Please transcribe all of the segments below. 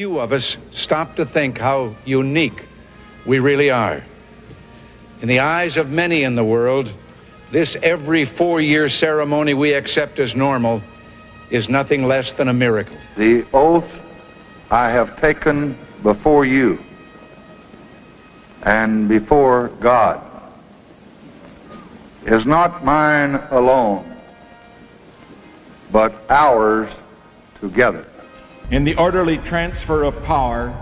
Few of us stop to think how unique we really are. In the eyes of many in the world, this every four year ceremony we accept as normal is nothing less than a miracle. The oath I have taken before you and before God is not mine alone, but ours together. In the orderly transfer of power,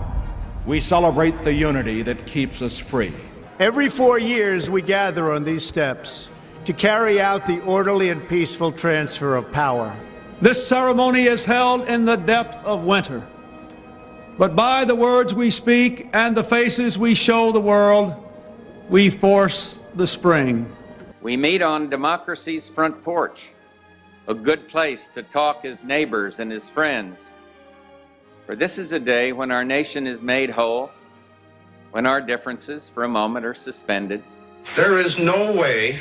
we celebrate the unity that keeps us free. Every four years, we gather on these steps to carry out the orderly and peaceful transfer of power. This ceremony is held in the depth of winter. But by the words we speak and the faces we show the world, we force the spring. We meet on democracy's front porch, a good place to talk as neighbors and as friends. For this is a day when our nation is made whole, when our differences for a moment are suspended. There is no way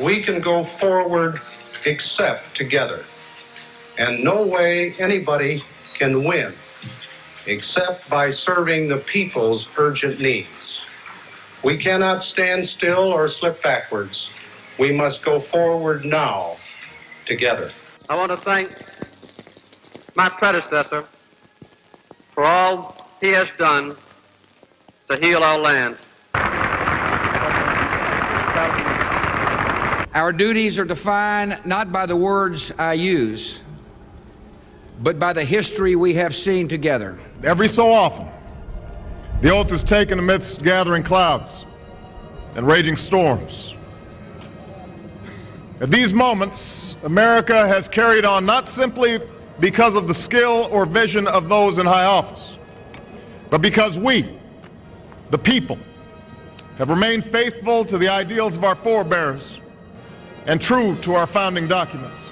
we can go forward except together. And no way anybody can win except by serving the people's urgent needs. We cannot stand still or slip backwards. We must go forward now together. I want to thank my predecessor for all he has done to heal our land. Our duties are defined not by the words I use, but by the history we have seen together. Every so often, the oath is taken amidst gathering clouds and raging storms. At these moments, America has carried on not simply because of the skill or vision of those in high office, but because we, the people, have remained faithful to the ideals of our forebears and true to our founding documents.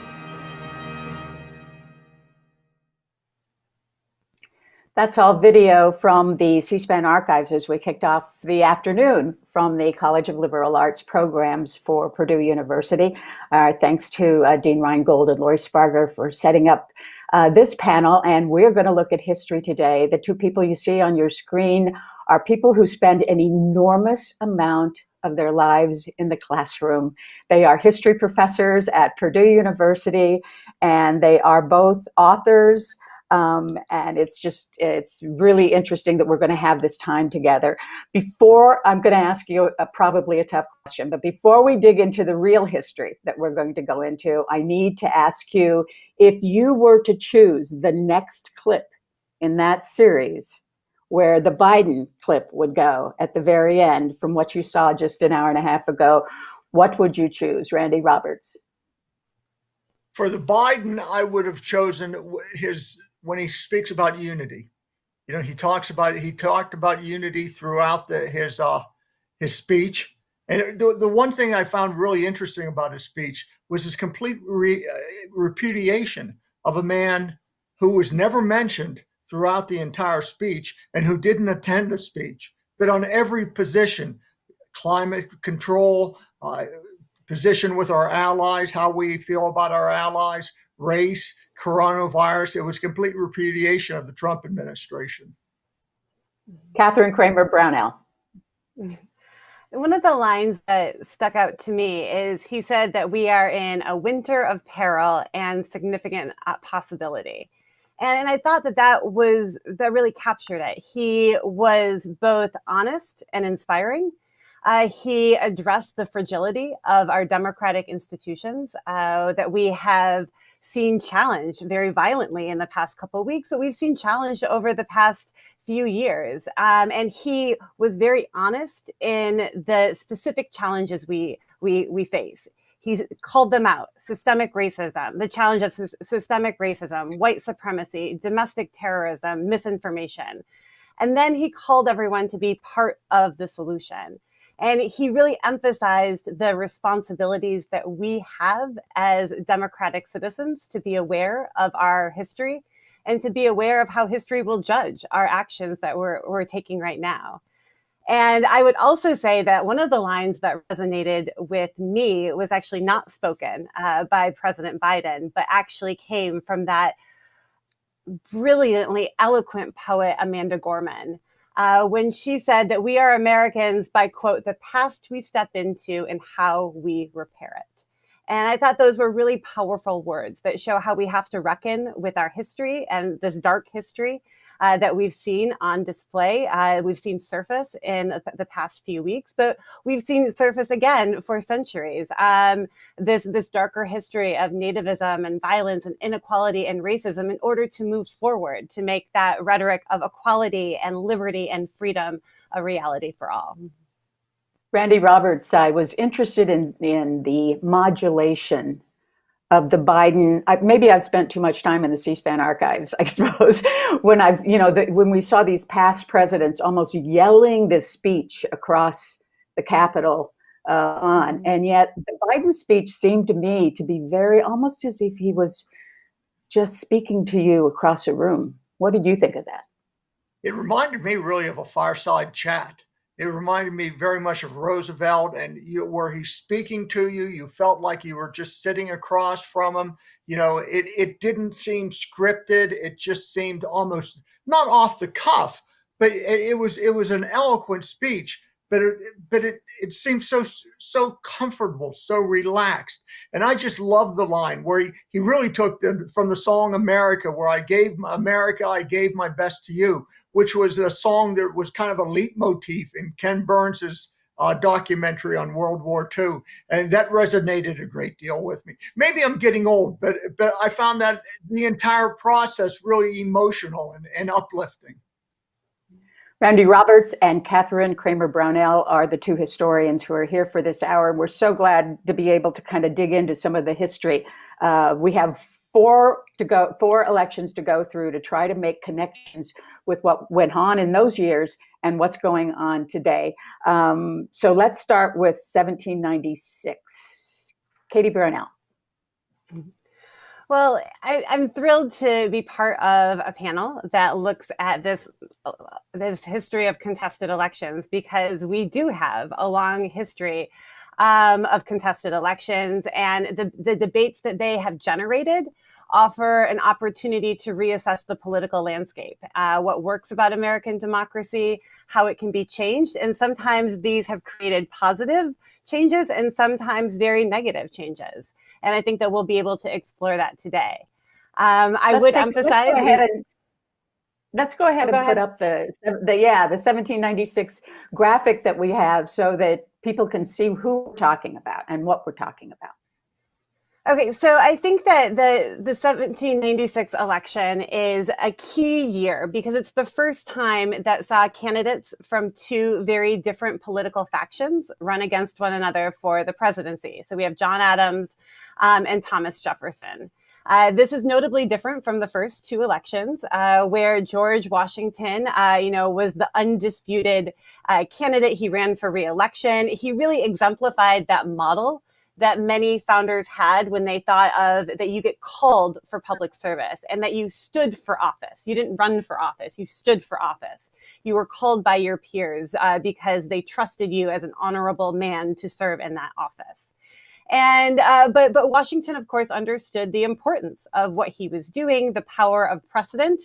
That's all video from the C-SPAN archives as we kicked off the afternoon from the College of Liberal Arts programs for Purdue University. Uh, thanks to uh, Dean Reingold and Lori Sparger for setting up uh, this panel. And we're going to look at history today. The two people you see on your screen are people who spend an enormous amount of their lives in the classroom. They are history professors at Purdue University, and they are both authors, um, and it's just, it's really interesting that we're going to have this time together. Before, I'm going to ask you a, probably a tough question, but before we dig into the real history that we're going to go into, I need to ask you if you were to choose the next clip in that series, where the Biden clip would go at the very end from what you saw just an hour and a half ago, what would you choose, Randy Roberts? For the Biden, I would have chosen his when he speaks about unity. You know, he talks about he talked about unity throughout the, his uh, his speech. And the, the one thing I found really interesting about his speech was his complete re, uh, repudiation of a man who was never mentioned throughout the entire speech and who didn't attend the speech, but on every position, climate control, uh, position with our allies, how we feel about our allies, race, coronavirus. It was complete repudiation of the Trump administration. Kathryn Cramer Brownell. One of the lines that stuck out to me is he said that we are in a winter of peril and significant uh, possibility. And, and I thought that that was, that really captured it. He was both honest and inspiring. Uh, he addressed the fragility of our democratic institutions uh, that we have seen challenged very violently in the past couple of weeks, but we've seen challenged over the past few years. Um, and he was very honest in the specific challenges we, we, we face. He called them out, systemic racism, the challenge of systemic racism, white supremacy, domestic terrorism, misinformation. And then he called everyone to be part of the solution. And he really emphasized the responsibilities that we have as democratic citizens to be aware of our history and to be aware of how history will judge our actions that we're, we're taking right now. And I would also say that one of the lines that resonated with me was actually not spoken uh, by President Biden, but actually came from that brilliantly eloquent poet Amanda Gorman uh, when she said that we are Americans by, quote, the past we step into and how we repair it. And I thought those were really powerful words that show how we have to reckon with our history and this dark history uh, that we've seen on display. Uh, we've seen surface in the past few weeks, but we've seen surface again for centuries. Um, this, this darker history of nativism and violence and inequality and racism in order to move forward, to make that rhetoric of equality and liberty and freedom a reality for all. Randy Roberts, I was interested in, in the modulation of the Biden, I, maybe I've spent too much time in the C-SPAN archives, I suppose, when I've, you know, the, when we saw these past presidents almost yelling this speech across the Capitol uh, on, mm-hmm. and yet the Biden speech seemed to me to be very, almost as if he was just speaking to you across a room. What did you think of that? It reminded me really of a fireside chat it reminded me very much of Roosevelt and you, where he's speaking to you, you felt like you were just sitting across from him. You know, it, it didn't seem scripted. It just seemed almost not off the cuff, but it, it was, it was an eloquent speech, but it, but it, it seemed so, so comfortable, so relaxed. And I just love the line where he, he really took the, from the song America, where I gave America, I gave my best to you which was a song that was kind of a leitmotif in Ken Burns's uh, documentary on World War II, and that resonated a great deal with me. Maybe I'm getting old, but but I found that the entire process really emotional and, and uplifting. Randy Roberts and Kathryn Cramer Brownell are the two historians who are here for this hour. We're so glad to be able to kind of dig into some of the history. Uh, we have four to go, four elections to go through to try to make connections with what went on in those years and what's going on today. Um, so let's start with 1796. Katie Brownell. Well, I, am thrilled to be part of a panel that looks at this this history of contested elections because we do have a long history um, of contested elections and the, the debates that they have generated offer an opportunity to reassess the political landscape, uh, what works about American democracy, how it can be changed. And sometimes these have created positive changes and sometimes very negative changes. And I think that we'll be able to explore that today. Um, I let's would take, emphasize. Let's go ahead and, let's go ahead oh, and go put up the, the, yeah, the 1796 graphic that we have so that people can see who we're talking about and what we're talking about. Okay, so I think that the, the 1796 election is a key year because it's the first time that saw candidates from two very different political factions run against one another for the presidency. So we have John Adams um, and Thomas Jefferson. Uh, this is notably different from the first two elections, uh, where George Washington, uh, you know, was the undisputed uh, candidate. He ran for reelection. He really exemplified that model that many founders had when they thought of that you get called for public service and that you stood for office. You didn't run for office, you stood for office. You were called by your peers uh, because they trusted you as an honorable man to serve in that office. And uh, but but Washington, of course, understood the importance of what he was doing, the power of precedent,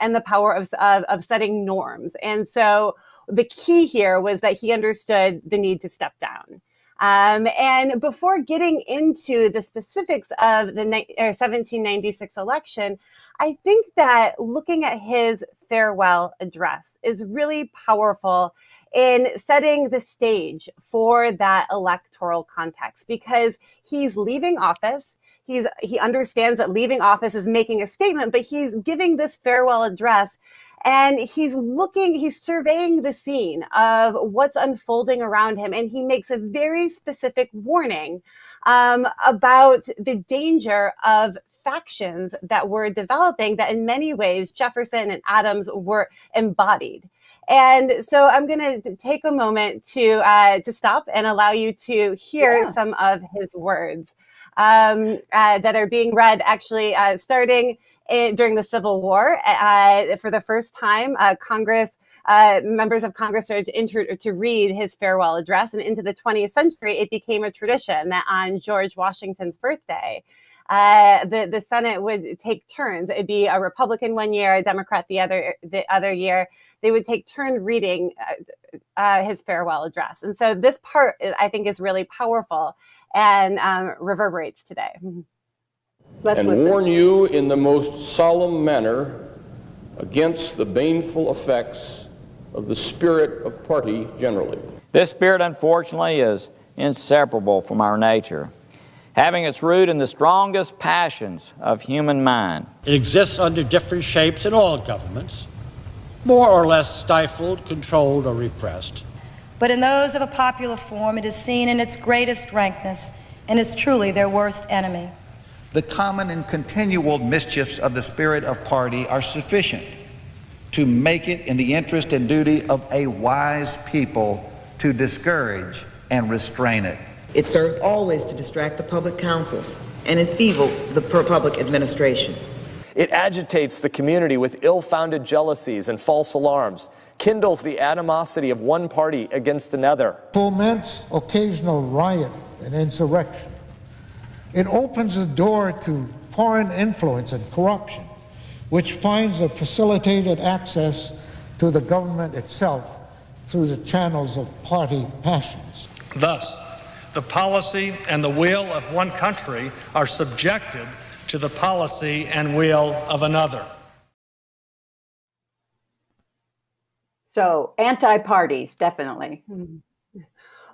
and the power of, of, of setting norms. And so the key here was that he understood the need to step down. Um, and before getting into the specifics of the 1796 election, I think that looking at his farewell address is really powerful in setting the stage for that electoral context because he's leaving office. He's, he understands that leaving office is making a statement, but he's giving this farewell address and he's looking, he's surveying the scene of what's unfolding around him. And he makes a very specific warning um, about the danger of factions that were developing that in many ways Jefferson and Adams were embodied. And so I'm going to take a moment to uh, to stop and allow you to hear yeah. some of his words um, uh, that are being read actually uh, starting in, during the Civil War. Uh, for the first time, uh, Congress uh, members of Congress started to, to read his farewell address. And into the 20th century, it became a tradition that on George Washington's birthday, uh, the the Senate would take turns. It'd be a Republican one year, a Democrat the other the other year. They would take turn reading uh, uh, his farewell address, and so this part I think is really powerful and um, reverberates today. Let's and listen. warn you in the most solemn manner against the baneful effects of the spirit of party generally. This spirit, unfortunately, is inseparable from our nature, having its root in the strongest passions of human mind. It exists under different shapes in all governments, more or less stifled, controlled, or repressed. But in those of a popular form, it is seen in its greatest rankness and is truly their worst enemy. The common and continual mischiefs of the spirit of party are sufficient to make it in the interest and duty of a wise people to discourage and restrain it. It serves always to distract the public councils and enfeeble the public administration. It agitates the community with ill-founded jealousies and false alarms, kindles the animosity of one party against another. Foments occasional riot and insurrection. It opens the door to foreign influence and corruption, which finds a facilitated access to the government itself through the channels of party passions. Thus, the policy and the will of one country are subjected to the policy and will of another. So, anti parties, definitely. Mm-hmm.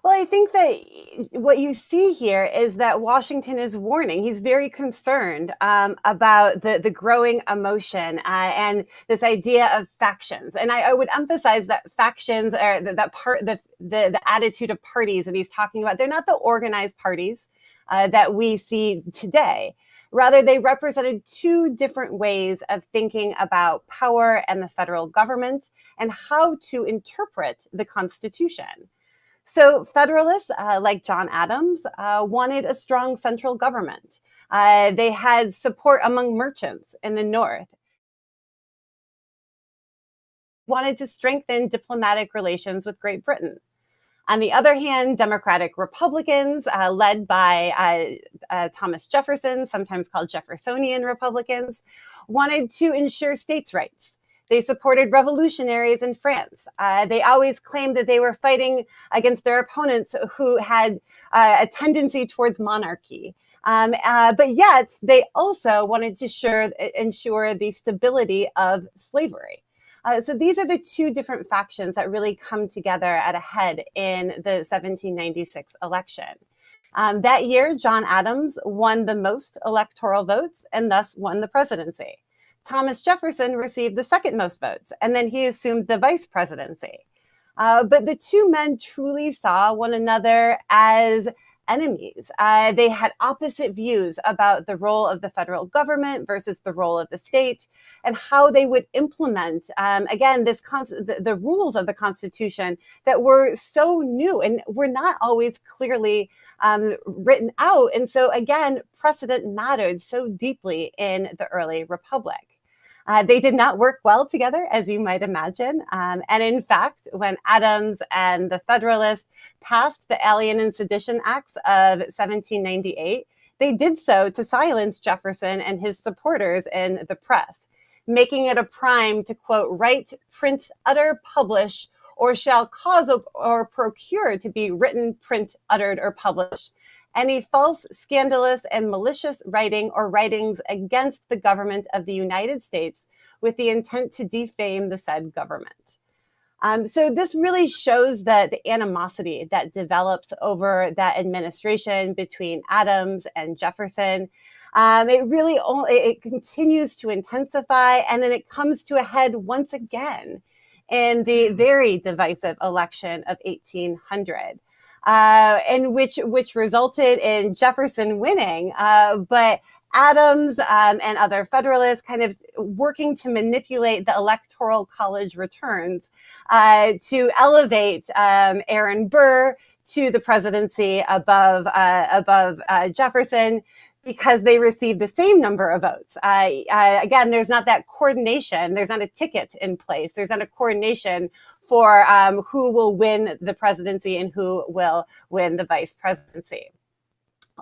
Well, I think that what you see here is that Washington is warning. He's very concerned um, about the, the growing emotion uh, and this idea of factions. And I, I would emphasize that factions are that, that part, the, the, the, attitude of parties that he's talking about, they're not the organized parties uh, that we see today. Rather, they represented two different ways of thinking about power and the federal government and how to interpret the Constitution. So Federalists uh, like John Adams uh, wanted a strong central government. Uh, they had support among merchants in the North. Wanted to strengthen diplomatic relations with Great Britain. On the other hand, Democratic Republicans, uh, led by uh, uh, Thomas Jefferson, sometimes called Jeffersonian Republicans, wanted to ensure states' rights. They supported revolutionaries in France. Uh, they always claimed that they were fighting against their opponents who had uh, a tendency towards monarchy. Um, uh, but yet, they also wanted to sure, ensure the stability of slavery. Uh, so these are the two different factions that really come together at a head in the 1796 election. Um, that year, John Adams won the most electoral votes and thus won the presidency. Thomas Jefferson received the second most votes, and then he assumed the vice presidency. Uh, but the two men truly saw one another as enemies. Uh, they had opposite views about the role of the federal government versus the role of the state and how they would implement, um, again, this the, the, rules of the Constitution that were so new and were not always clearly um, written out. And so, again, precedent mattered so deeply in the early republic. Uh, they did not work well together, as you might imagine. Um, and in fact, when Adams and the Federalists passed the Alien and Sedition Acts of 1798, they did so to silence Jefferson and his supporters in the press, making it a crime to quote, write, print, utter, publish, or shall cause or procure to be written, print, uttered, or published any false, scandalous, and malicious writing or writings against the government of the United States with the intent to defame the said government. Um, so this really shows that the animosity that develops over that administration between Adams and Jefferson. Um, it really only, it continues to intensify and then it comes to a head once again in the hmm. very divisive election of 1800 uh, and which which resulted in Jefferson winning. Uh, but Adams um, and other Federalists kind of working to manipulate the Electoral College returns uh, to elevate um, Aaron Burr to the presidency above uh, above uh, Jefferson because they received the same number of votes. Uh, uh, again, there's not that coordination. There's not a ticket in place. There's not a coordination for um, who will win the presidency and who will win the vice presidency.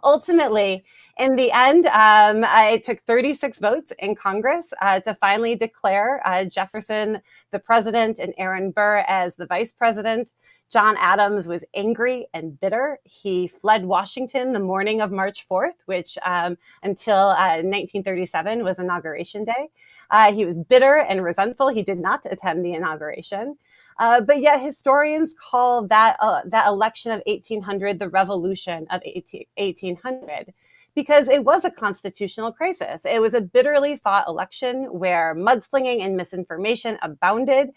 Ultimately, in the end, um, it took 36 votes in Congress uh, to finally declare uh, Jefferson the president and Aaron Burr as the vice president. John Adams was angry and bitter. He fled Washington the morning of March 4th, which um, until uh, 1937 was Inauguration Day. Uh, he was bitter and resentful. He did not attend the inauguration. Uh, but yet historians call that, uh, that election of 1800 the revolution of 18, 1800 because it was a constitutional crisis. It was a bitterly fought election where mudslinging and misinformation abounded.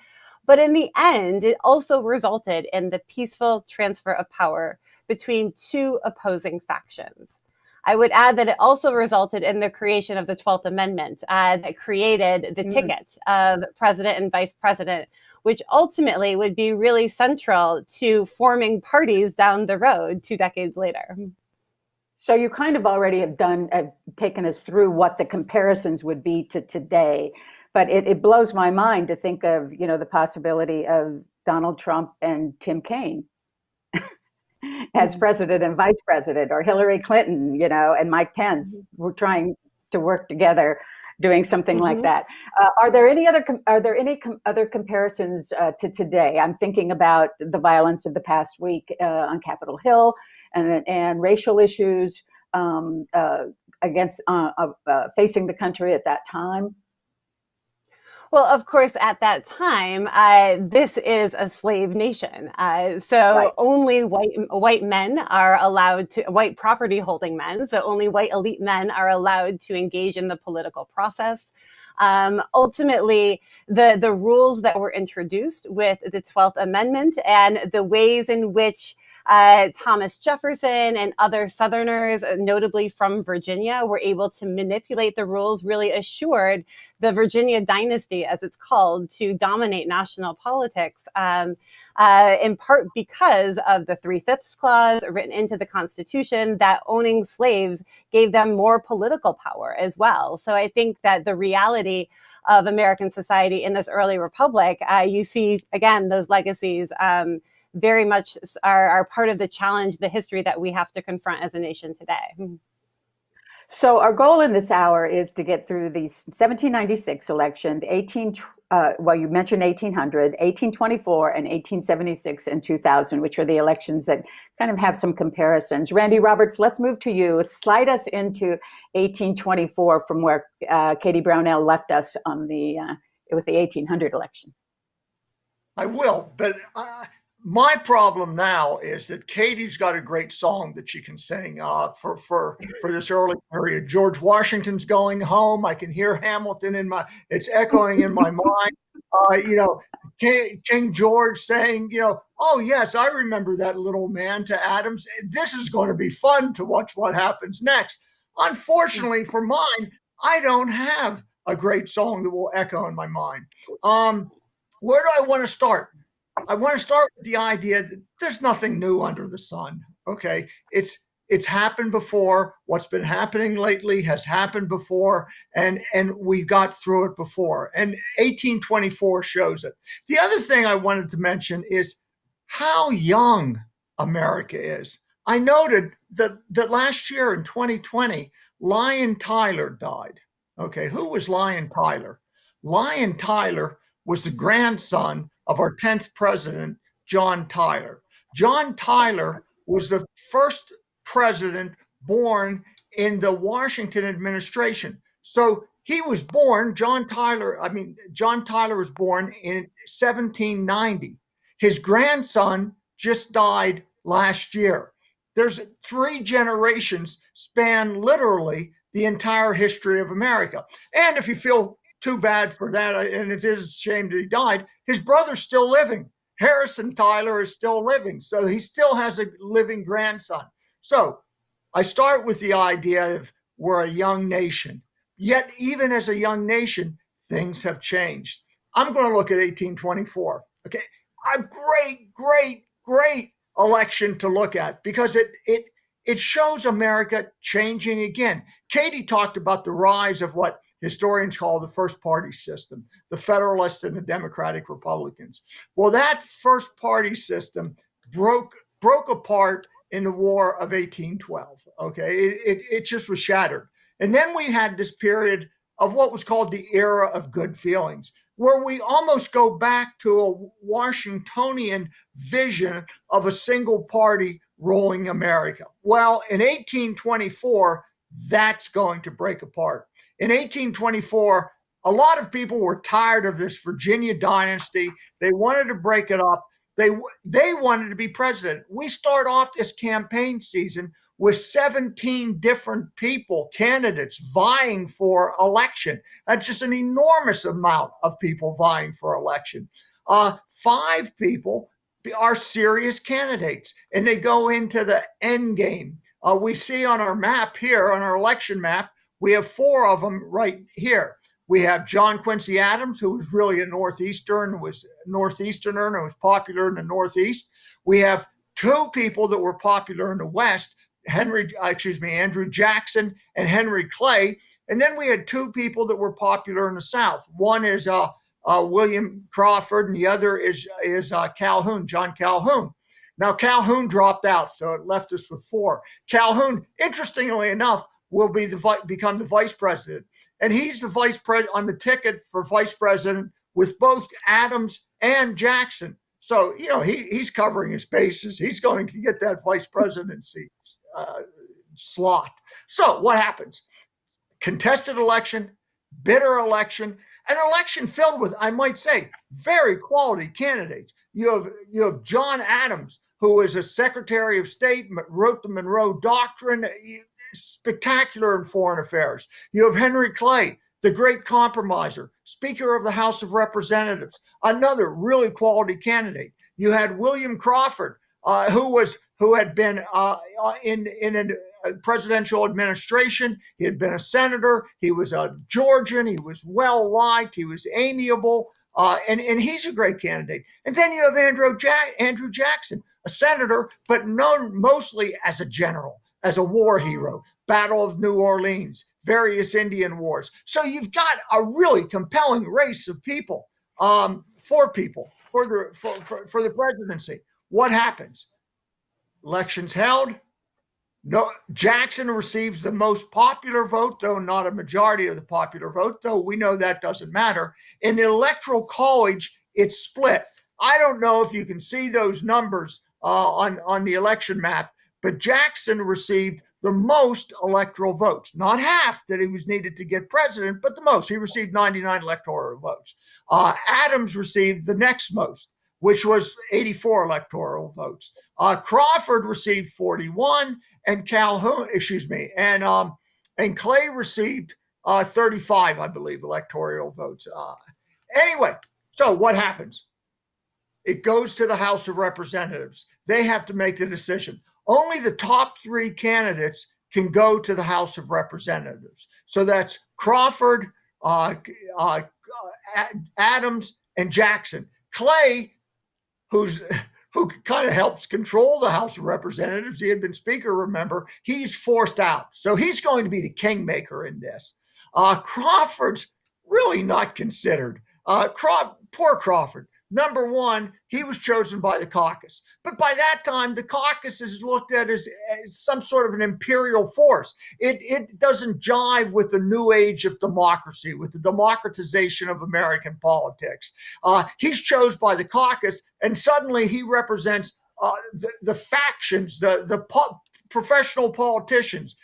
But in the end, it also resulted in the peaceful transfer of power between two opposing factions. I would add that it also resulted in the creation of the 12th Amendment uh, that created the mm. ticket of president and vice president, which ultimately would be really central to forming parties down the road two decades later. So you kind of already have done, have taken us through what the comparisons would be to today but it, it blows my mind to think of you know the possibility of Donald Trump and Tim Kaine as mm-hmm. president and vice president, or Hillary Clinton, you know, and Mike Pence. Mm-hmm. We're trying to work together doing something mm-hmm. like that. Uh, are there any other are there any com- other comparisons uh, to today? I'm thinking about the violence of the past week uh, on Capitol Hill and and racial issues um, uh, against uh, uh, facing the country at that time. Well, of course, at that time, uh, this is a slave nation. Uh, so right. only white white men are allowed to white property holding men. So only white elite men are allowed to engage in the political process. Um, ultimately, the the rules that were introduced with the Twelfth Amendment and the ways in which uh, Thomas Jefferson and other Southerners, uh, notably from Virginia, were able to manipulate the rules, really assured the Virginia dynasty, as it's called, to dominate national politics, um, uh, in part because of the Three Fifths Clause written into the Constitution that owning slaves gave them more political power as well. So I think that the reality of American society in this early republic, uh, you see, again, those legacies. Um, very much are, are part of the challenge, the history that we have to confront as a nation today. Hmm. So our goal in this hour is to get through the 1796 election, the 18, uh, well, you mentioned 1800, 1824, and 1876 and 2000, which are the elections that kind of have some comparisons. Randy Roberts, let's move to you. Slide us into 1824 from where uh, Katie Brownell left us on the uh, with the 1800 election. I will, but uh, my problem now is that Katie's got a great song that she can sing uh, for for for this early period. George Washington's going home. I can hear Hamilton in my. It's echoing in my mind. Uh, you know, King, King George saying, you know, oh yes, I remember that little man to Adams. This is going to be fun to watch what happens next. Unfortunately for mine, I don't have a great song that will echo in my mind. Um, where do I want to start? I want to start with the idea that there's nothing new under the sun. Okay, it's it's happened before. What's been happening lately has happened before, and and we got through it before. And 1824 shows it. The other thing I wanted to mention is how young America is. I noted that that last year in 2020, Lyon Tyler died. Okay, who was Lyon Tyler? Lyon Tyler was the grandson of our 10th president, John Tyler. John Tyler was the first president born in the Washington administration. So he was born, John Tyler, I mean, John Tyler was born in 1790. His grandson just died last year. There's three generations span literally the entire history of America. And if you feel too bad for that. Uh, and it is a shame that he died. His brother's still living. Harrison Tyler is still living. So he still has a living grandson. So I start with the idea of we're a young nation. Yet, even as a young nation, things have changed. I'm going to look at 1824. Okay. A great, great, great election to look at because it it it shows America changing again. Katie talked about the rise of what historians call the first party system, the Federalists and the Democratic Republicans. Well, that first party system broke broke apart in the War of 1812. Okay, it, it, it just was shattered. And then we had this period of what was called the era of good feelings, where we almost go back to a Washingtonian vision of a single party ruling America. Well, in 1824, that's going to break apart. In 1824, a lot of people were tired of this Virginia dynasty. They wanted to break it up. They they wanted to be president. We start off this campaign season with 17 different people, candidates vying for election. That's just an enormous amount of people vying for election. Uh, five people are serious candidates, and they go into the end game. Uh, we see on our map here, on our election map, we have four of them right here. We have John Quincy Adams, who was really a Northeastern, was Northeasterner and was popular in the Northeast. We have two people that were popular in the West, Henry, excuse me, Andrew Jackson and Henry Clay. And then we had two people that were popular in the South. One is uh, uh, William Crawford, and the other is is uh, Calhoun, John Calhoun. Now Calhoun dropped out, so it left us with four. Calhoun, interestingly enough, will be the become the vice president and he's the vice president on the ticket for vice president with both Adams and Jackson. So you know he he's covering his bases. He's going to get that vice presidency uh, slot. So what happens? Contested election, bitter election, an election filled with, I might say, very quality candidates. You have you have John Adams, who is a Secretary of State, wrote the Monroe Doctrine spectacular in foreign affairs. You have Henry Clay, the great compromiser, Speaker of the House of Representatives, another really quality candidate. You had William Crawford, uh, who was who had been uh, uh in in a presidential administration. He had been a senator. He was a Georgian. He was well liked. He was amiable, uh, and and he's a great candidate. And then you have Andrew Jack, Andrew Jackson, a senator, but known mostly as a general as a war hero, Battle of New Orleans, various Indian wars. So you've got a really compelling race of people, um, for people for the for, for, for the presidency. What happens? Elections held. No, Jackson receives the most popular vote, though not a majority of the popular vote, though we know that doesn't matter. In the electoral college, it's split. I don't know if you can see those numbers uh, on, on the election map, but Jackson received the most electoral votes, not half that he was needed to get president, but the most. He received 99 electoral votes. Uh, Adams received the next most, which was 84 electoral votes. Uh, Crawford received 41, and Calhoun, excuse me, and um, and Clay received uh, 35, I believe, electoral votes. Uh, anyway, so what happens? It goes to the House of Representatives. They have to make the decision only the top three candidates can go to the House of Representatives. So that's Crawford, uh, uh, Adams, and Jackson. Clay, who's who kind of helps control the House of Representatives, he had been Speaker, remember, he's forced out. So he's going to be the kingmaker in this. Uh, Crawford's really not considered. Uh, Craw- poor Crawford. Number one, he was chosen by the caucus. But by that time, the caucus is looked at as, as, some sort of an imperial force. It, it doesn't jive with the new age of democracy, with the democratization of American politics. Uh, he's chosen by the caucus, and suddenly he represents uh, the, the factions, the, the professional politicians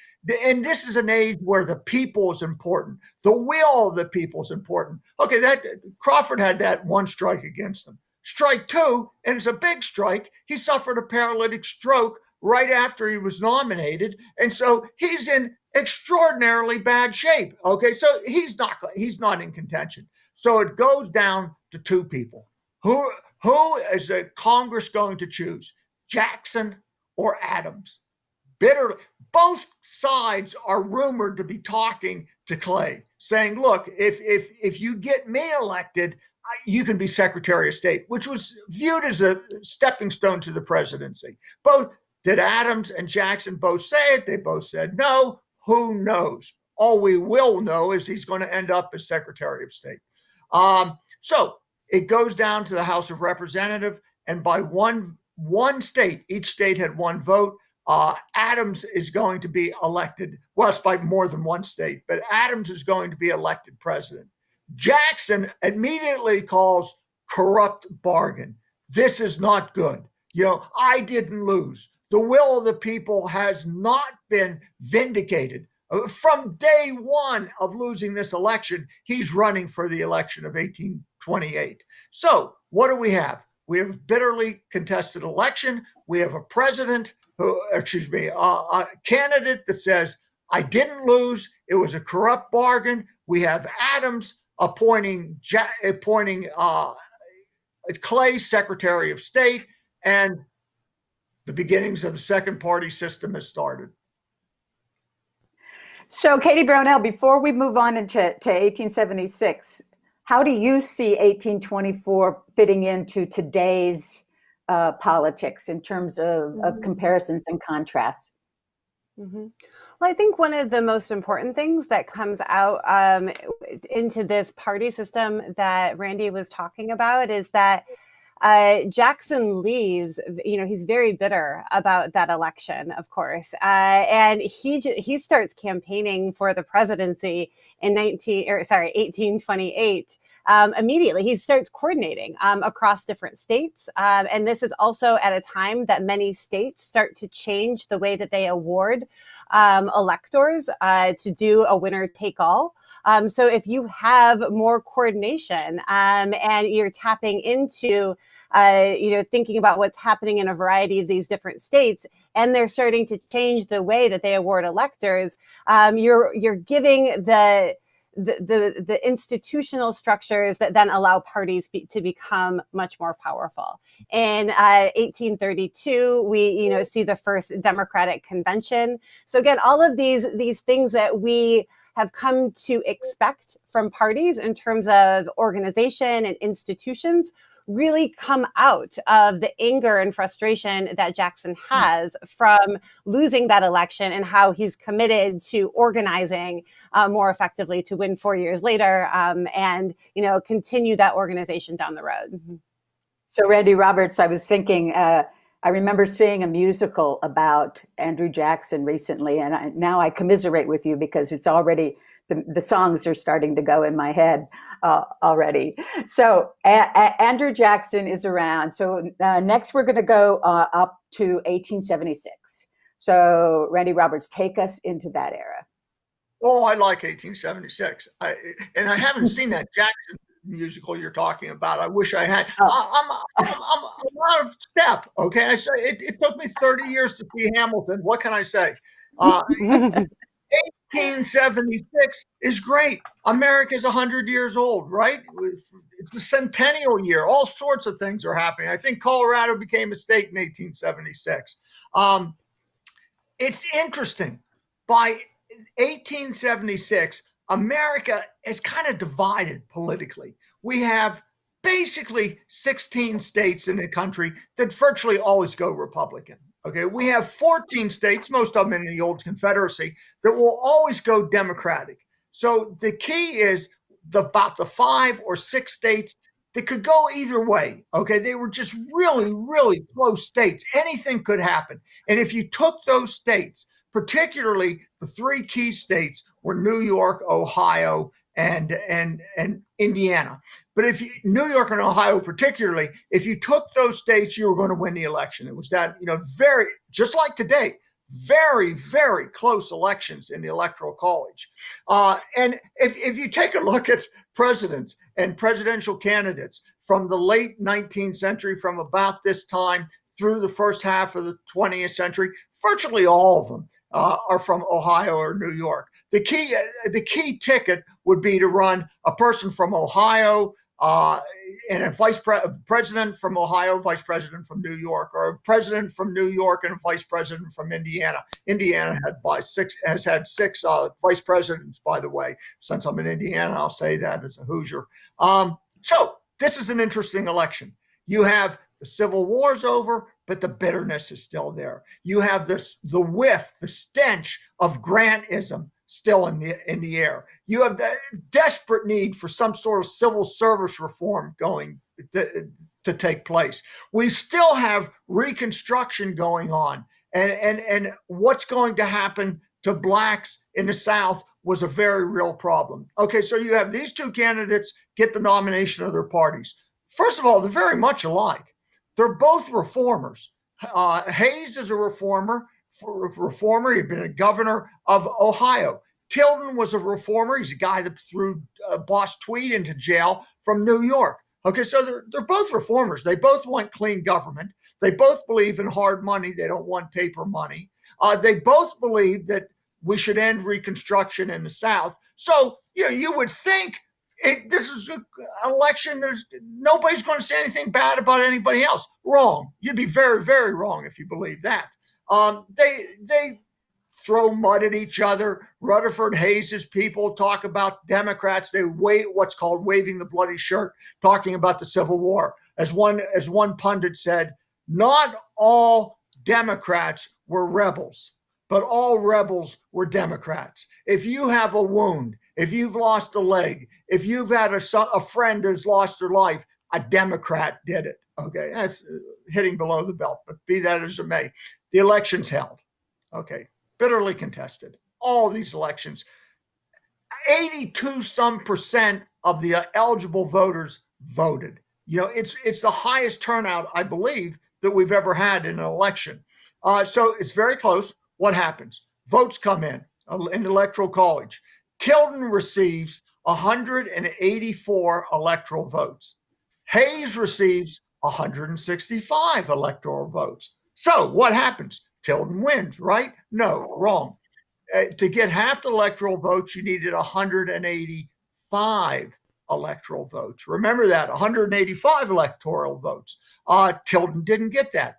and this is an age where the people is important. The will of the people is important. Okay, that Crawford had that one strike against him. Strike two, and it's a big strike. He suffered a paralytic stroke right after he was nominated, and so he's in extraordinarily bad shape. Okay, so he's not he's not in contention. So it goes down to two people. Who who is the Congress going to choose? Jackson or Adams? Bitterly, both sides are rumored to be talking to Clay, saying, "Look, if if if you get me elected, you can be Secretary of State," which was viewed as a stepping stone to the presidency. Both did Adams and Jackson both say it. They both said no. Who knows? All we will know is he's going to end up as Secretary of State. Um, so it goes down to the House of Representatives, and by one one state, each state had one vote. Uh, Adams is going to be elected. Well, it's by more than one state, but Adams is going to be elected president. Jackson immediately calls corrupt bargain. This is not good. You know, I didn't lose. The will of the people has not been vindicated. Uh, from day one of losing this election, he's running for the election of 1828. So, what do we have? We have a bitterly contested election. We have a president who, excuse me, a, a candidate that says, I didn't lose. It was a corrupt bargain. We have Adams appointing appointing uh, Clay Secretary of State, and the beginnings of the second party system has started. So, Katie Brownell, before we move on into to 1876, how do you see 1824 fitting into today's uh, politics in terms of, mm-hmm. of comparisons and contrasts? Mm-hmm. Well, I think one of the most important things that comes out um, into this party system that Randy was talking about is that uh, Jackson leaves. You know, he's very bitter about that election, of course, uh, and he he starts campaigning for the presidency in nineteen or sorry, eighteen twenty eight. Um, immediately he starts coordinating um, across different states. Um, and this is also at a time that many states start to change the way that they award um, electors uh, to do a winner take all. Um, so if you have more coordination um, and you're tapping into uh, you know, thinking about what's happening in a variety of these different states, and they're starting to change the way that they award electors. Um, you're you're giving the the, the, institutional structures that then allow parties be, to become much more powerful. In uh, 1832, we you know see the first Democratic Convention. So again, all of these these things that we have come to expect from parties in terms of organization and institutions really come out of the anger and frustration that Jackson hmm. has from losing that election and how he's committed to organizing uh, more effectively to win four years later um, and you know continue that organization down the road. Mm-hmm. So Randy Roberts, I was thinking. Uh, I remember seeing a musical about Andrew Jackson recently, and I, now I commiserate with you because it's already the, the songs are starting to go in my head uh, already. So Andrew Jackson is around. So uh, next we're going to go uh, up to 1876. So Randy Roberts, take us into that era. Oh, I like 1876. I, and I haven't seen that Jackson musical you're talking about. I wish I had. Oh. I, am I'm, I'm, I'm out of step. Okay, I say it, it, took me 30 years to see Hamilton. What can I say? Uh, 1876 is great. America's 100 years old, right? It's the centennial year. All sorts of things are happening. I think Colorado became a state in 1876. Um, it's interesting. By 1876, America is kind of divided politically. We have basically 16 states in the country that virtually always go Republican. Okay, we have 14 states, most of them in the old Confederacy, that will always go Democratic. So the key is the, about the five or six states that could go either way. Okay, they were just really, really close states. Anything could happen. And if you took those states, particularly the three key states were New York, Ohio, and and and Indiana. But if you, New York and Ohio, particularly, if you took those states, you were going to win the election. It was that you know very just like today, very very close elections in the electoral college. Uh, and if if you take a look at presidents and presidential candidates from the late 19th century, from about this time through the first half of the 20th century, virtually all of them uh, are from Ohio or New York. The key, uh, the key ticket would be to run a person from Ohio uh, and a vice pre- president from Ohio, vice president from New York, or a president from New York and a vice president from Indiana. Indiana had by six has had six uh, vice presidents, by the way. Since I'm in Indiana, I'll say that as a Hoosier. Um, so this is an interesting election. You have the Civil War's over, but the bitterness is still there. You have this the whiff, the stench of Grantism still in the in the air. You have the desperate need for some sort of civil service reform going to, to take place. We still have reconstruction going on And, and, and what's going to happen to blacks in the South was a very real problem. Okay, so you have these two candidates get the nomination of their parties. First of all, they're very much alike. They're both reformers. Uh, Hayes is a reformer. Reformer. He'd been a governor of Ohio. Tilden was a reformer. He's a guy that threw uh, Boss Tweed into jail from New York. Okay, so they're, they're both reformers. They both want clean government. They both believe in hard money. They don't want paper money. Uh, they both believe that we should end Reconstruction in the South. So, you know, you would think it, this is an election. There's nobody's going to say anything bad about anybody else. Wrong. You'd be very, very wrong if you believe that. Um, they they throw mud at each other. Rutherford Hayes's people talk about Democrats. They wait what's called waving the bloody shirt, talking about the Civil War. As one as one pundit said, not all Democrats were rebels, but all rebels were Democrats. If you have a wound, if you've lost a leg, if you've had a, son, a friend who's lost their life, a Democrat did it. Okay, that's hitting below the belt, but be that as it may, the election's held. Okay, bitterly contested. All these elections. 82 some percent of the uh, eligible voters voted. You know, it's it's the highest turnout, I believe, that we've ever had in an election. Uh, so it's very close. What happens? Votes come in uh, in electoral college. Tilden receives 184 electoral votes. Hayes receives 165 electoral votes. So what happens? Tilden wins, right? No, wrong. Uh, to get half the electoral votes, you needed 185 electoral votes. Remember that 185 electoral votes. Uh, Tilden didn't get that.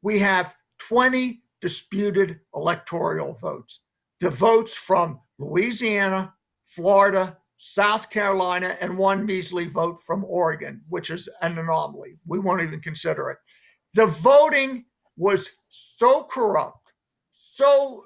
We have 20 disputed electoral votes. The votes from Louisiana, Florida, South Carolina, and one measly vote from Oregon, which is an anomaly. We won't even consider it. The voting was so corrupt, so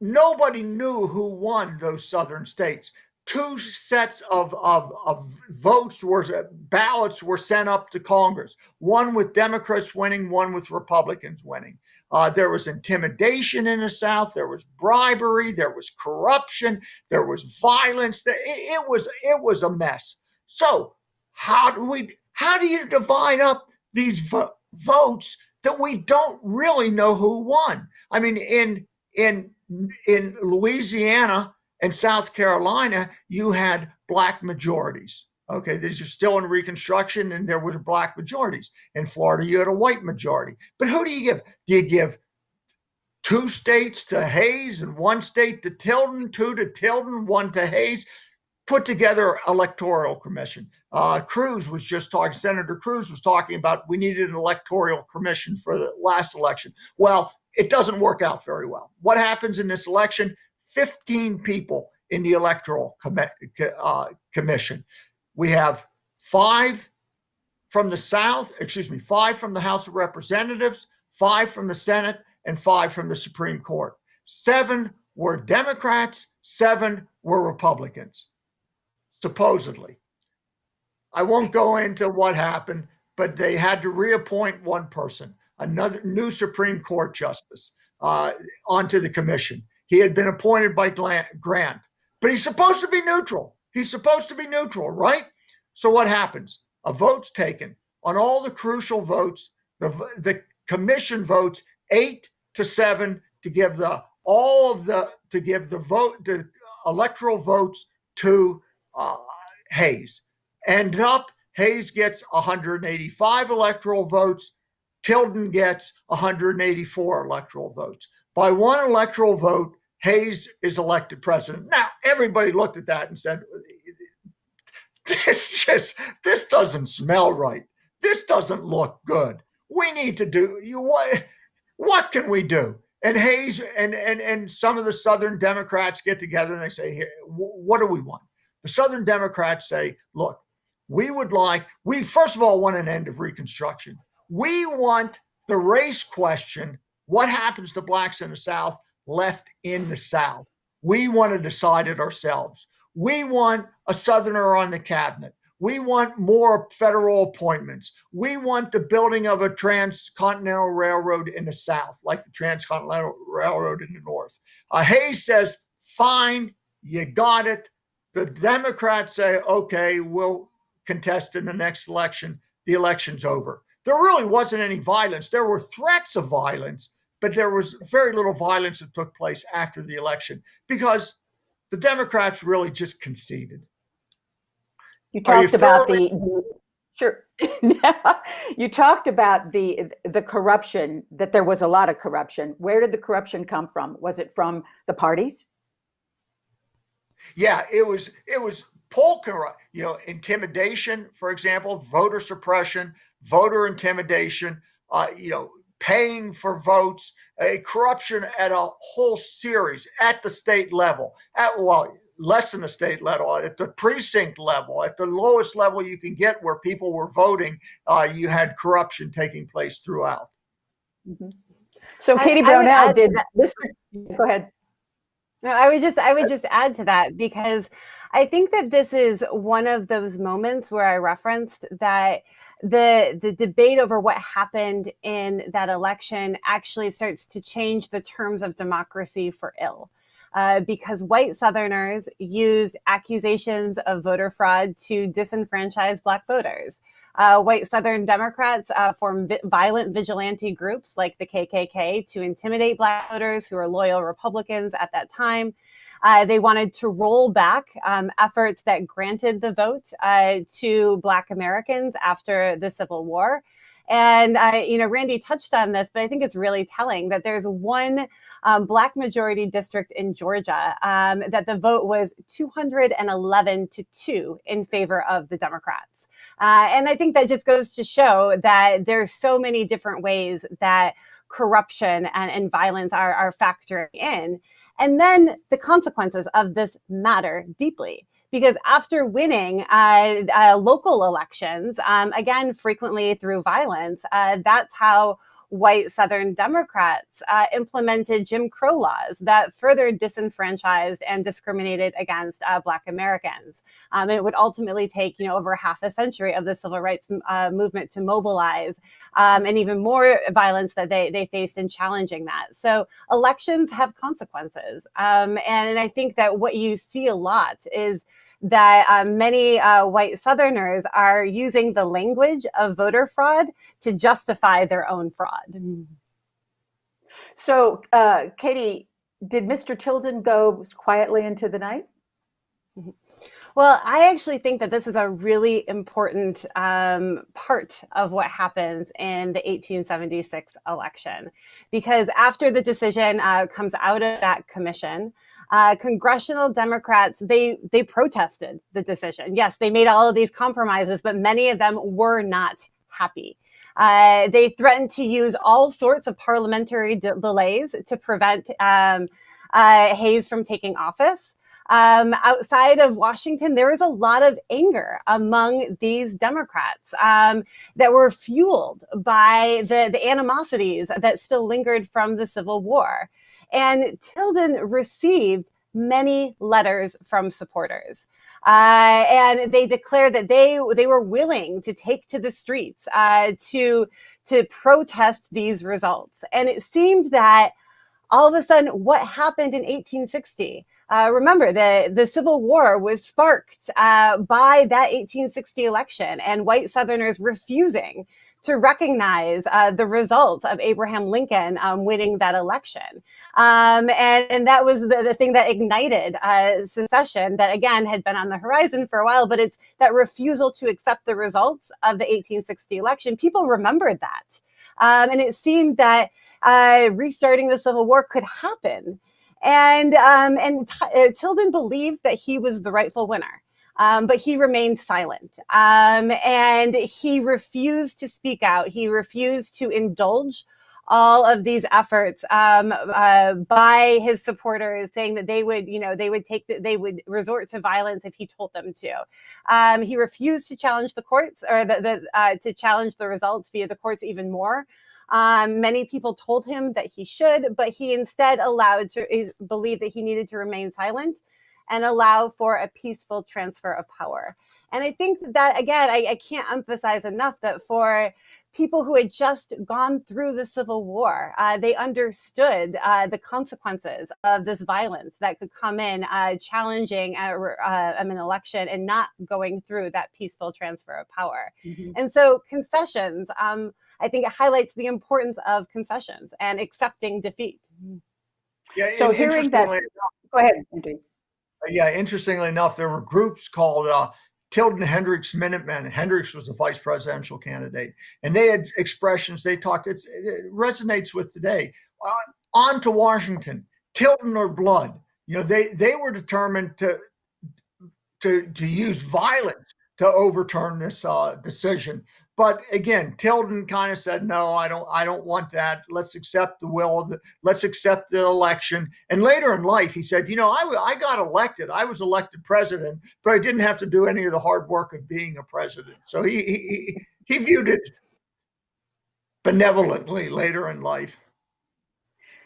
nobody knew who won those southern states. Two sets of, of, of votes were ballots were sent up to Congress, one with Democrats winning, one with Republicans winning. Uh, there was intimidation in the South. There was bribery. There was corruption. There was violence. It, it was it was a mess. So how do we how do you divide up these vo- votes that we don't really know who won? I mean, in in in Louisiana and South Carolina, you had black majorities. Okay, these are still in Reconstruction, and there was black majorities. In Florida, you had a white majority. But who do you give? Do you give two states to Hayes and one state to Tilden, two to Tilden, one to Hayes? Put together electoral commission. Uh, Cruz was just talking. Senator Cruz was talking about we needed an electoral commission for the last election. Well, it doesn't work out very well. What happens in this election? 15 people in the electoral com- uh, commission. We have five from the South, excuse me, five from the House of Representatives, five from the Senate, and five from the Supreme Court. Seven were Democrats, seven were Republicans, supposedly. I won't go into what happened, but they had to reappoint one person, another new Supreme Court justice, uh, onto the commission. He had been appointed by Grant, but he's supposed to be neutral. He's supposed to be neutral, right? So what happens? A vote's taken. On all the crucial votes, the, the commission votes eight to seven to give the all of the to give the vote the electoral votes to uh, Hayes. End up Hayes gets 185 electoral votes. Tilden gets 184 electoral votes. By one electoral vote, Hayes is elected president. Now, everybody looked at that and said, this just, this doesn't smell right. This doesn't look good. We need to do, you what, what can we do? And Hayes and, and, and some of the Southern Democrats get together and they say, what do we want? The Southern Democrats say, look, we would like, we first of all want an end of Reconstruction. We want the race question, what happens to blacks in the South, left in the South. We want to decide it ourselves. We want a Southerner on the cabinet. We want more federal appointments. We want the building of a transcontinental railroad in the South, like the transcontinental railroad in the North. Uh, Hayes says, fine, you got it. The Democrats say, okay, we'll contest in the next election. The election's over. There really wasn't any violence. There were threats of violence, but there was very little violence that took place after the election because the Democrats really just conceded. You talked you about the, the sure. you talked about the the corruption that there was a lot of corruption. Where did the corruption come from? Was it from the parties? Yeah, it was it was poll corrupt, you know, intimidation, for example, voter suppression, voter intimidation, uh, you know, paying for votes, a corruption at a whole series at the state level, at well, less than the state level, at the precinct level, at the lowest level you can get where people were voting, uh, you had corruption taking place throughout. Mm-hmm. So Katie Brownell did this. Go ahead. No, I would just I would just add to that because I think that this is one of those moments where I referenced that the the debate over what happened in that election actually starts to change the terms of democracy for ill. Uh, because white Southerners used accusations of voter fraud to disenfranchise Black voters. Uh, white Southern Democrats uh, formed vi violent vigilante groups like the KKK to intimidate Black voters who were loyal Republicans at that time. Uh, they wanted to roll back um, efforts that granted the vote uh, to Black Americans after the Civil War. And, uh, you know, Randy touched on this, but I think it's really telling that there's one um, Black majority district in Georgia um, that the vote was 211 to 2 in favor of the Democrats. Uh, and I think that just goes to show that there's so many different ways that corruption and, and violence are, are factoring in. And then the consequences of this matter deeply. Because after winning uh, uh, local elections, um, again, frequently through violence, uh, that's how white Southern Democrats uh, implemented Jim Crow laws that further disenfranchised and discriminated against uh, Black Americans. Um, it would ultimately take, you know, over half a century of the civil rights uh, movement to mobilize um, and even more violence that they, they faced in challenging that. So elections have consequences. Um, and I think that what you see a lot is that uh, many uh, white Southerners are using the language of voter fraud to justify their own fraud. So, uh, Katie, did Mr. Tilden go quietly into the night? Well, I actually think that this is a really important um, part of what happens in the 1876 election, because after the decision uh, comes out of that commission, uh, congressional Democrats, they, they protested the decision. Yes, they made all of these compromises, but many of them were not happy. Uh, they threatened to use all sorts of parliamentary de delays to prevent um, uh, Hayes from taking office. Um, outside of Washington, there was a lot of anger among these Democrats um, that were fueled by the, the animosities that still lingered from the Civil War. And Tilden received many letters from supporters. Uh, and they declared that they they were willing to take to the streets uh, to to protest these results. And it seemed that all of a sudden, what happened in 1860? Uh, remember, the, the Civil War was sparked uh, by that 1860 election and white Southerners refusing to recognize uh, the results of Abraham Lincoln um, winning that election. Um, and, and, that was the, the thing that ignited uh, secession that, again, had been on the horizon for a while, but it's that refusal to accept the results of the 1860 election. People remembered that. Um, and it seemed that uh, restarting the Civil War could happen. And, um, and uh, Tilden believed that he was the rightful winner. Um, but he remained silent um, and he refused to speak out. He refused to indulge all of these efforts um, uh, by his supporters saying that they would, you know, they would take, the, they would resort to violence if he told them to. Um, he refused to challenge the courts or the, the uh, to challenge the results via the courts even more. Um, many people told him that he should, but he instead allowed to believe that he needed to remain silent and allow for a peaceful transfer of power. And I think that, again, I, I can't emphasize enough that for people who had just gone through the Civil War. Uh, they understood uh, the consequences of this violence that could come in, uh, challenging uh, uh, an election and not going through that peaceful transfer of power. Mm-hmm. And so, concessions, um, I think it highlights the importance of concessions and accepting defeat. Yeah, so hearing that, go ahead, Andrew. Yeah, interestingly enough, there were groups called uh, Tilden Hendricks Minutemen. Hendricks was the vice presidential candidate, and they had expressions. They talked. it resonates with today. Uh, on to Washington, Tilden or blood. You know, they they were determined to to to use violence to overturn this uh, decision. But again, Tilden kind of said, "No, I don't. I don't want that. Let's accept the will of the. Let's accept the election." And later in life, he said, "You know, I I got elected. I was elected president, but I didn't have to do any of the hard work of being a president." So he he he viewed it benevolently later in life.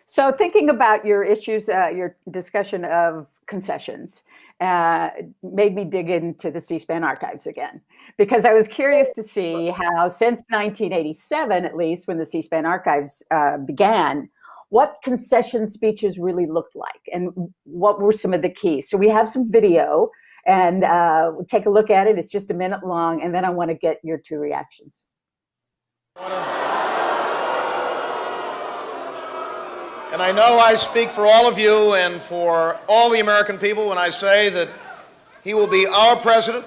So, thinking about your issues, uh, your discussion of concessions, uh, made me dig into the C-SPAN archives again because I was curious to see how, since 1987 at least, when the C-SPAN archives uh, began, what concession speeches really looked like and what were some of the keys. So we have some video and uh, take a look at it. It's just a minute long, and then I want to get your two reactions. And I know I speak for all of you and for all the American people when I say that he will be our president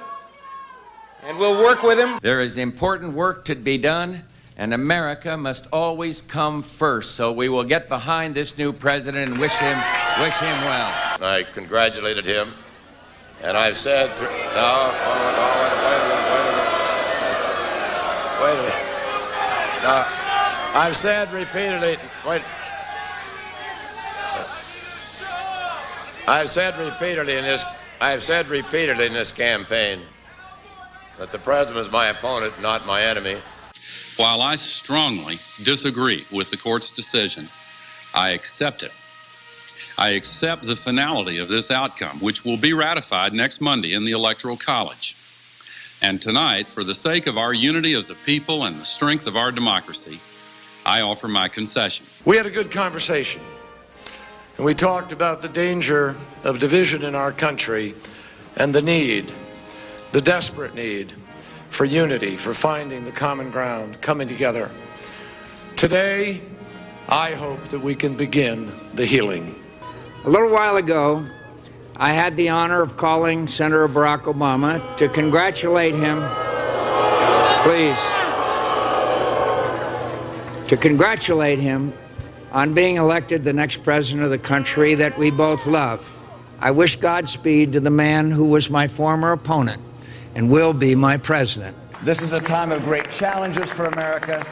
and we'll work with him. There is important work to be done, and America must always come first. So we will get behind this new president and wish him, wish him well. I congratulated him, and I've said, th- no, no, no, wait a minute, wait a minute. Wait a minute. No, I've said repeatedly, wait. I've said repeatedly in this I've said repeatedly in this campaign that the president is my opponent, not my enemy. While I strongly disagree with the court's decision, I accept it. I accept the finality of this outcome, which will be ratified next Monday in the Electoral College. And tonight, for the sake of our unity as a people and the strength of our democracy, I offer my concession. We had a good conversation. And we talked about the danger of division in our country and the need, the desperate need for unity, for finding the common ground, coming together. Today, I hope that we can begin the healing. A little while ago, I had the honor of calling Senator Barack Obama to congratulate him. Please. To congratulate him on being elected the next president of the country that we both love. I wish Godspeed to the man who was my former opponent and will be my president. This is a time of great challenges for America,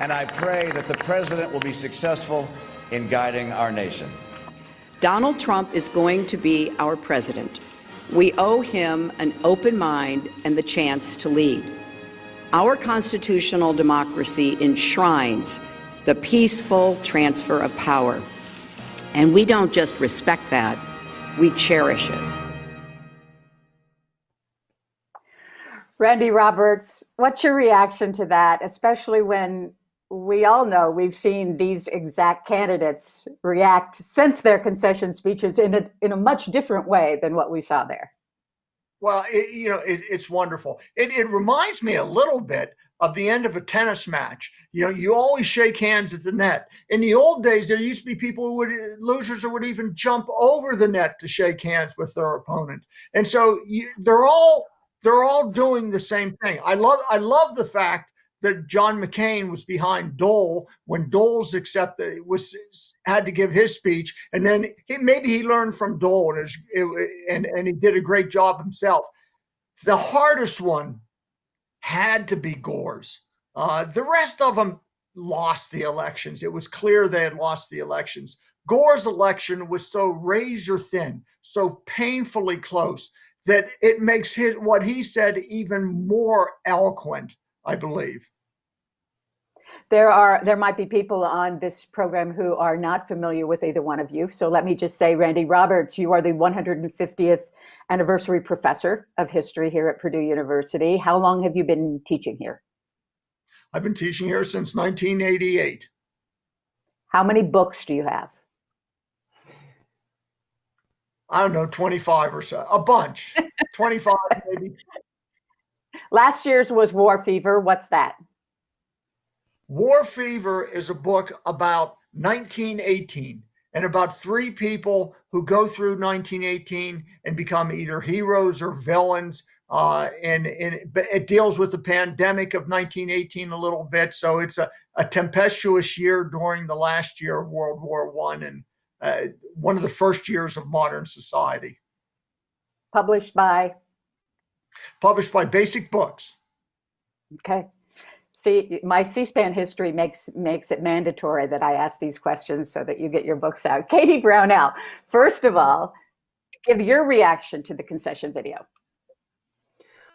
and I pray that the president will be successful in guiding our nation. Donald Trump is going to be our president. We owe him an open mind and the chance to lead. Our constitutional democracy enshrines the peaceful transfer of power. And we don't just respect that, we cherish it. Randy Roberts, what's your reaction to that, especially when we all know we've seen these exact candidates react since their concession speeches in a, in a much different way than what we saw there? Well, it, you know, it, it's wonderful. It, it reminds me a little bit of the end of a tennis match. You know, you always shake hands at the net. In the old days, there used to be people who would losers who would even jump over the net to shake hands with their opponent. And so you, they're all they're all doing the same thing. I love I love the fact that John McCain was behind Dole when Dole's accepted was had to give his speech, and then he, maybe he learned from Dole and, and and he did a great job himself. The hardest one had to be Gore's. Uh, the rest of them lost the elections. It was clear they had lost the elections. Gore's election was so razor thin, so painfully close that it makes his what he said even more eloquent, I believe. There are there might be people on this program who are not familiar with either one of you. So let me just say, Randy Roberts, you are the 150th anniversary professor of history here at Purdue University. How long have you been teaching here? I've been teaching here since 1988. How many books do you have? I don't know, 25 or so, a bunch, 25 maybe. Last year's was War Fever. What's that? War Fever is a book about 1918 and about three people who go through 1918 and become either heroes or villains. Uh, and, and it deals with the pandemic of 1918 a little bit. So it's a, a tempestuous year during the last year of World War One and uh, one of the first years of modern society. Published by? Published by Basic Books. Okay. See, my C-SPAN history makes makes it mandatory that I ask these questions so that you get your books out. Katie Brownell, first of all, give your reaction to the concession video.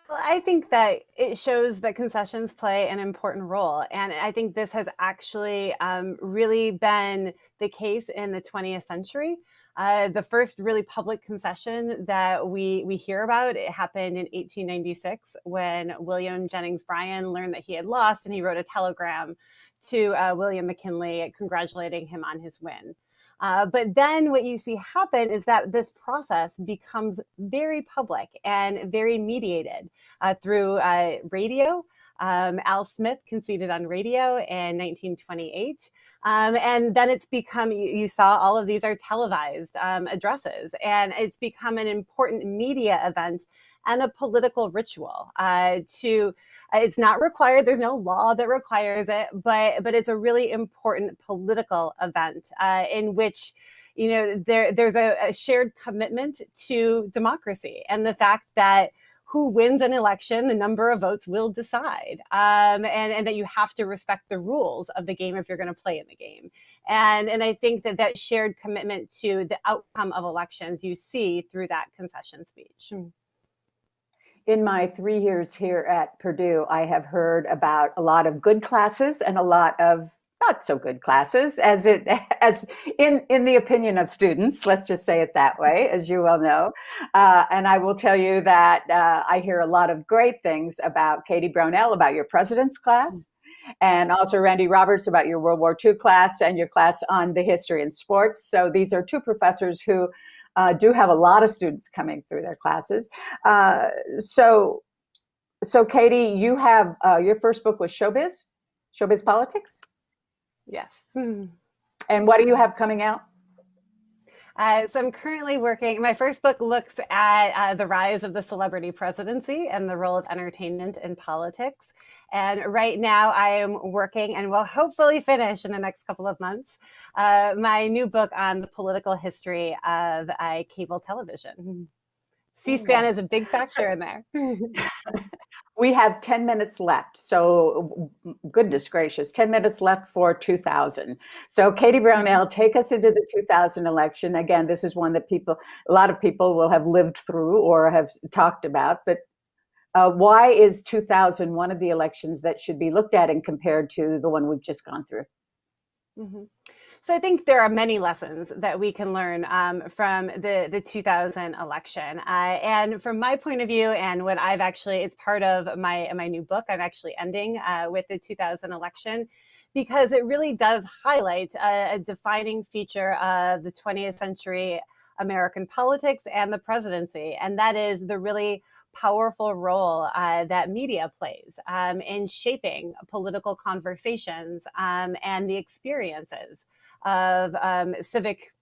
Well, I think that it shows that concessions play an important role. And I think this has actually um, really been the case in the 20th century. Uh, the first really public concession that we, we hear about, it happened in 1896 when William Jennings Bryan learned that he had lost and he wrote a telegram to uh, William McKinley congratulating him on his win. Uh, but then what you see happen is that this process becomes very public and very mediated uh, through uh, radio, um, Al Smith conceded on radio in 1928. Um, and then it's become, you, you, saw all of these are televised um, addresses, and it's become an important media event and a political ritual uh, to, uh, it's not required, there's no law that requires it, but, but it's a really important political event uh, in which you know, there, there's a, a shared commitment to democracy and the fact that who wins an election, the number of votes will decide. Um, and, and that you have to respect the rules of the game if you're going to play in the game. And, and I think that that shared commitment to the outcome of elections you see through that concession speech. In my three years here at Purdue, I have heard about a lot of good classes and a lot of not so good classes as it as in in the opinion of students let's just say it that way as you well know. Uh, and i will tell you that uh, i hear a lot of great things about katie brownell about your president's class and also randy roberts about your world war ii class and your class on the history and sports. So these are two professors who uh, do have a lot of students coming through their classes. Uh, so so katie you have uh, your first book was showbiz? Showbiz politics Yes. And what do you have coming out? Uh, so I'm currently working, my first book looks at uh, the rise of the celebrity presidency and the role of entertainment in politics. And right now I am working and will hopefully finish in the next couple of months, uh, my new book on the political history of uh, cable television. C-SPAN is a big factor in there. we have 10 minutes left. So goodness gracious, 10 minutes left for 2000. So Katie Brownell, take us into the 2000 election. Again, this is one that people, a lot of people will have lived through or have talked about, but uh, why is 2000 one of the elections that should be looked at and compared to the one we've just gone through? Mm -hmm. So I think there are many lessons that we can learn um, from the, the 2000 election. Uh, and from my point of view, and what I've actually, it's part of my, my new book, I'm actually ending uh, with the 2000 election because it really does highlight a, a defining feature of the 20th century American politics and the presidency. And that is the really powerful role uh, that media plays um, in shaping political conversations um, and the experiences of um, civic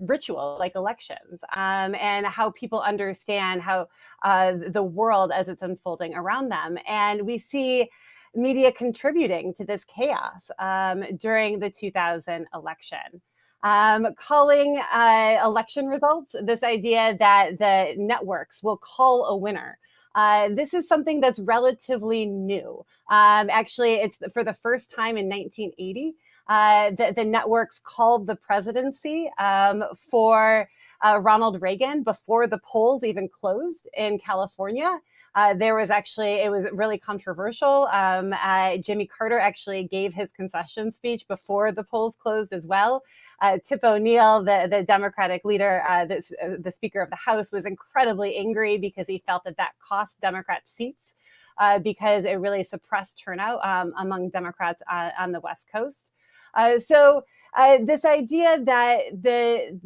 ritual like elections um, and how people understand how uh, the world as it's unfolding around them. And we see media contributing to this chaos um, during the 2000 election. Um, calling uh, election results, this idea that the networks will call a winner. Uh, this is something that's relatively new. Um, actually, it's for the first time in 1980 uh, the, the, networks called the presidency um, for uh, Ronald Reagan before the polls even closed in California. Uh, there was actually, it was really controversial. Um, uh, Jimmy Carter actually gave his concession speech before the polls closed as well. Uh, Tip O'Neill, the, the Democratic leader, uh, the, uh, the Speaker of the House, was incredibly angry because he felt that that cost Democrats seats uh, because it really suppressed turnout um, among Democrats on the West Coast. So uh, this idea that the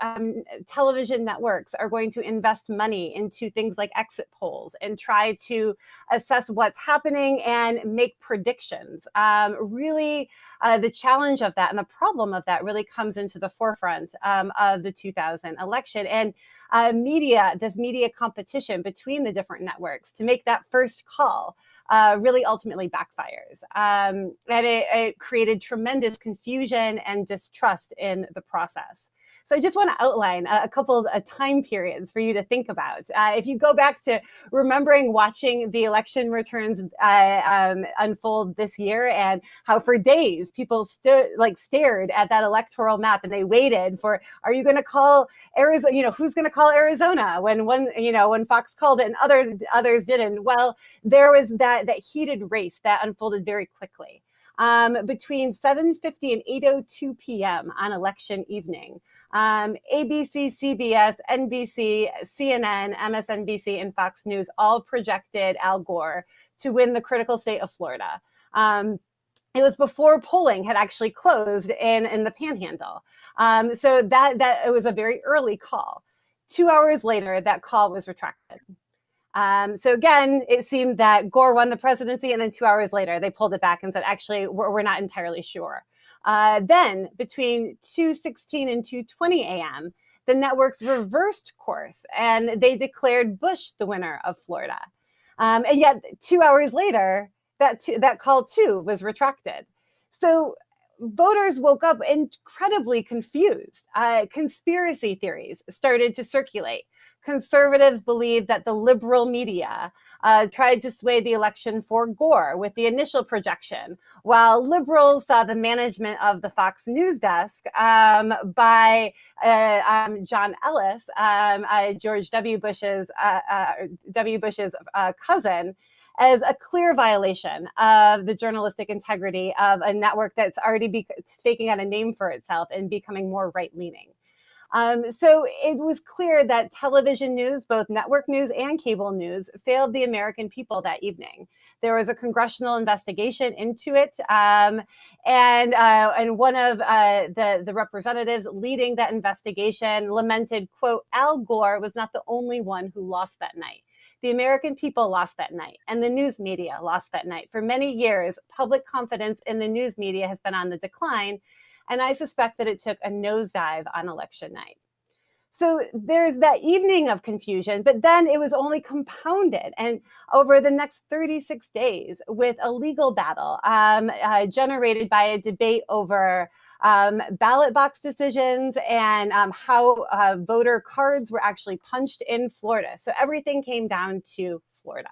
um, television networks are going to invest money into things like exit polls and try to assess what's happening and make predictions. Um, really, uh, the challenge of that and the problem of that really comes into the forefront um, of the 2000 election. And uh, media, this media competition between the different networks to make that first call uh, really ultimately backfires. Um, and it, it created tremendous confusion and distrust in the process. So I just want to outline a, couple of uh, time periods for you to think about. Uh, if you go back to remembering watching the election returns uh, um, unfold this year and how for days people like stared at that electoral map and they waited for, are you going to call Arizona, you know, who's going to call Arizona when one, you know, when Fox called it and other others didn't. Well, there was that, that heated race that unfolded very quickly. Um, between 7.50 and 8.02 p.m. on election evening um, ABC, CBS, NBC, CNN, MSNBC, and Fox News all projected Al Gore to win the critical state of Florida. Um, it was before polling had actually closed in, in the panhandle. Um, so that, that it was a very early call. Two hours later, that call was retracted. Um, so again, it seemed that Gore won the presidency, and then two hours later, they pulled it back and said, actually, we're, we're not entirely sure. Uh, then between 2.16 and 2.20 a.m., the networks reversed course and they declared Bush the winner of Florida. Um, and yet two hours later, that, that call too was retracted. So voters woke up incredibly confused. Uh, conspiracy theories started to circulate conservatives believed that the liberal media uh, tried to sway the election for Gore with the initial projection, while liberals saw the management of the Fox News desk um, by uh, um, John Ellis, um, uh, George W. Bush's uh, uh, W. Bush's uh, cousin, as a clear violation of the journalistic integrity of a network that's already staking out a name for itself and becoming more right-leaning. Um, so it was clear that television news, both network news and cable news, failed the American people that evening. There was a congressional investigation into it, um, and uh, and one of uh, the the representatives leading that investigation lamented, "quote Al Gore was not the only one who lost that night." The American people lost that night, and the news media lost that night. For many years, public confidence in the news media has been on the decline, and I suspect that it took a nosedive on election night. So there's that evening of confusion, but then it was only compounded and over the next 36 days with a legal battle um, uh, generated by a debate over um, ballot box decisions and um, how uh, voter cards were actually punched in Florida. So everything came down to Florida.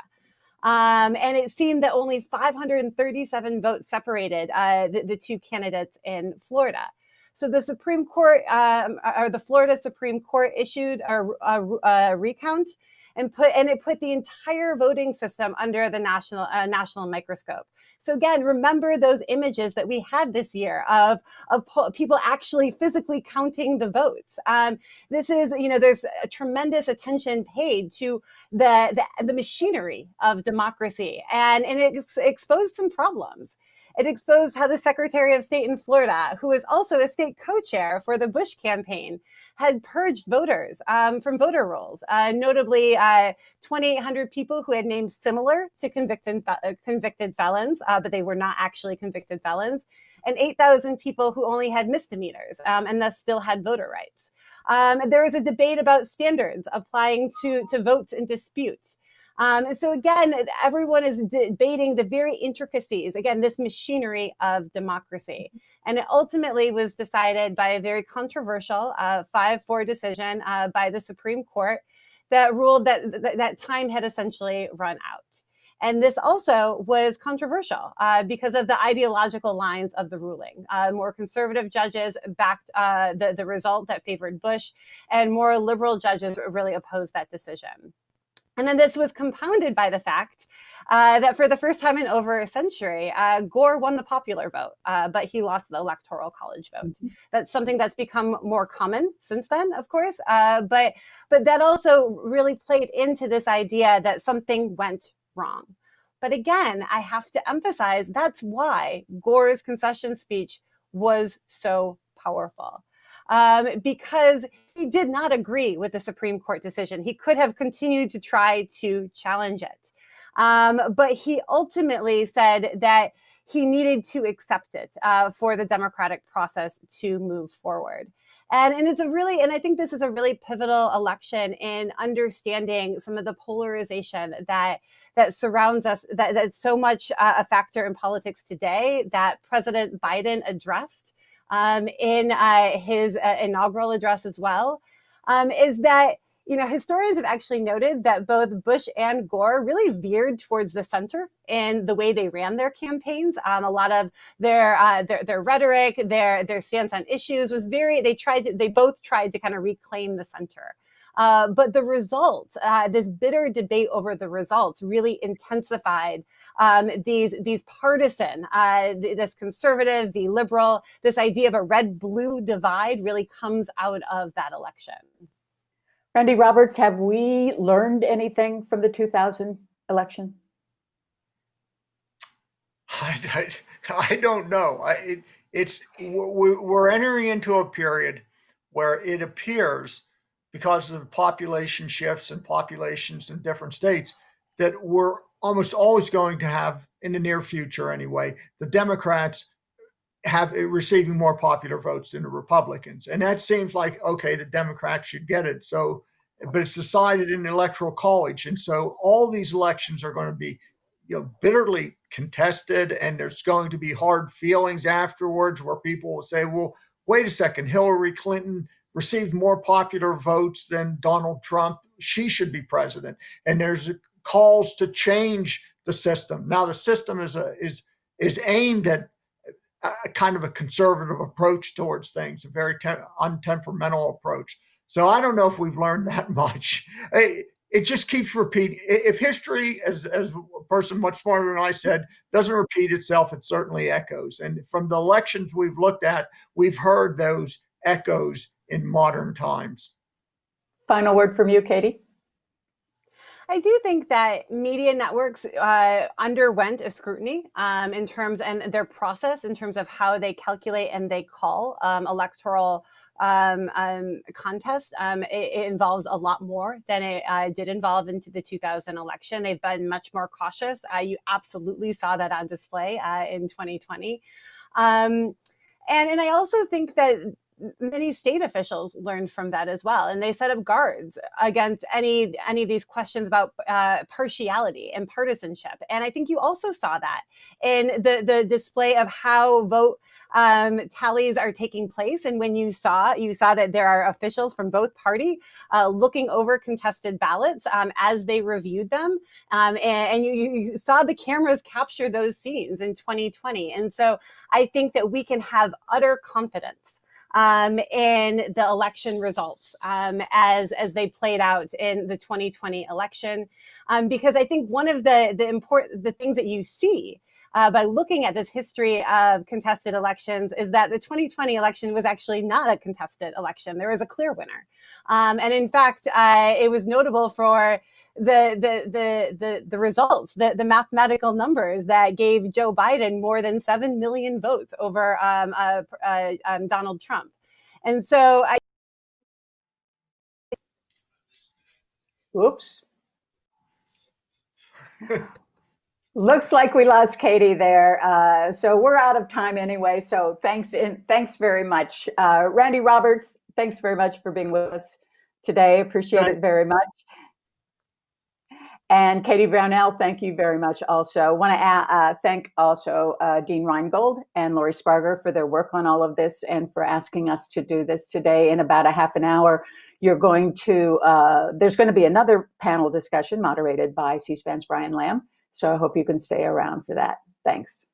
Um, and it seemed that only 537 votes separated uh, the, the, two candidates in Florida. So the Supreme Court, um, or the Florida Supreme Court issued a, a, a recount and put and it put the entire voting system under the national uh, national microscope. So again, remember those images that we had this year of of people actually physically counting the votes. Um, this is you know there's a tremendous attention paid to the the, the machinery of democracy, and and it exposed some problems. It exposed how the Secretary of State in Florida, who was also a state co-chair for the Bush campaign, had purged voters um, from voter rolls, uh, notably uh, 2,800 people who had names similar to convicted, uh, convicted felons, uh, but they were not actually convicted felons, and 8,000 people who only had misdemeanors um, and thus still had voter rights. Um, there was a debate about standards applying to, to votes in dispute. Um, and so again, everyone is debating the very intricacies, again, this machinery of democracy. And it ultimately was decided by a very controversial 5-4 uh, decision uh, by the Supreme Court that ruled that, that, that time had essentially run out. And this also was controversial uh, because of the ideological lines of the ruling. Uh, more conservative judges backed uh, the, the result that favored Bush, and more liberal judges really opposed that decision. And then this was compounded by the fact uh, that for the first time in over a century, uh, Gore won the popular vote, uh, but he lost the electoral college vote. Mm-hmm. That's something that's become more common since then, of course, uh, but but that also really played into this idea that something went wrong. But again, I have to emphasize that's why Gore's concession speech was so powerful. Um, because he did not agree with the Supreme Court decision. He could have continued to try to challenge it. Um, but he ultimately said that he needed to accept it uh, for the democratic process to move forward. And, and it's a really, and I think this is a really pivotal election in understanding some of the polarization that that surrounds us, that, that's so much uh, a factor in politics today that President Biden addressed um, in uh, his uh, inaugural address as well, um, is that you know, historians have actually noted that both Bush and Gore really veered towards the center in the way they ran their campaigns. Um, a lot of their, uh, their their rhetoric, their their stance on issues was very. They tried to. They both tried to kind of reclaim the center. Uh, but the results, uh, this bitter debate over the results, really intensified um, these these partisan, uh, this conservative, the liberal, this idea of a red-blue divide really comes out of that election. Randy Roberts, have we learned anything from the 2000 election? I, I, I don't know. I, it, it's we're entering into a period where it appears, because of population shifts and populations in different states, that we're almost always going to have, in the near future anyway, the Democrats have eh, receiving more popular votes than the Republicans. And that seems like, okay, the Democrats should get it. So, but it's decided in the electoral college. And so all these elections are going to be, you know, bitterly contested and there's going to be hard feelings afterwards where people will say, well, wait a second, Hillary Clinton received more popular votes than Donald Trump. She should be president. And there's calls to change the system. Now the system is a, is is aimed at a kind of a conservative approach towards things, a very untemperamental approach. So I don't know if we've learned that much. It, it just keeps repeating. If history, as, as a person much smarter than I said, doesn't repeat itself, it certainly echoes. And from the elections we've looked at, we've heard those echoes in modern times. Final word from you, Katie. I do think that media networks uh, underwent a scrutiny um, in terms and their process in terms of how they calculate and they call um, electoral um, um contest. Um, it, it, involves a lot more than it uh, did involve into the 2000 election. They've been much more cautious. Uh, you absolutely saw that on display uh, in 2020. Um, and, and I also think that many state officials learned from that as well and they set up guards against any any of these questions about uh, partiality and partisanship and i think you also saw that in the the display of how vote um, tallies are taking place and when you saw you saw that there are officials from both party uh, looking over contested ballots um, as they reviewed them um, and, and you, you saw the cameras capture those scenes in 2020 and so i think that we can have utter confidence um, in the election results um, as, as they played out in the 2020 election. Um, because I think one of the, the important, the things that you see uh, by looking at this history of contested elections is that the 2020 election was actually not a contested election. There was a clear winner. Um, and in fact, uh, it was notable for the the the the, the results, the, the mathematical numbers that gave Joe Biden more than seven million votes over um, uh, uh, um, Donald Trump. And so I. Oops. Looks like we lost Katie there. Uh, so we're out of time anyway. So thanks in, thanks very much. Uh, Randy Roberts, thanks very much for being with us today. Appreciate it very much. And Katie Brownell, thank you very much also. want to uh, thank also uh, Dean Reingold and Lori Sparger for their work on all of this and for asking us to do this today in about a half an hour. You're going to, uh, there's going to be another panel discussion moderated by C-SPAN's Brian Lamb. So I hope you can stay around for that. Thanks.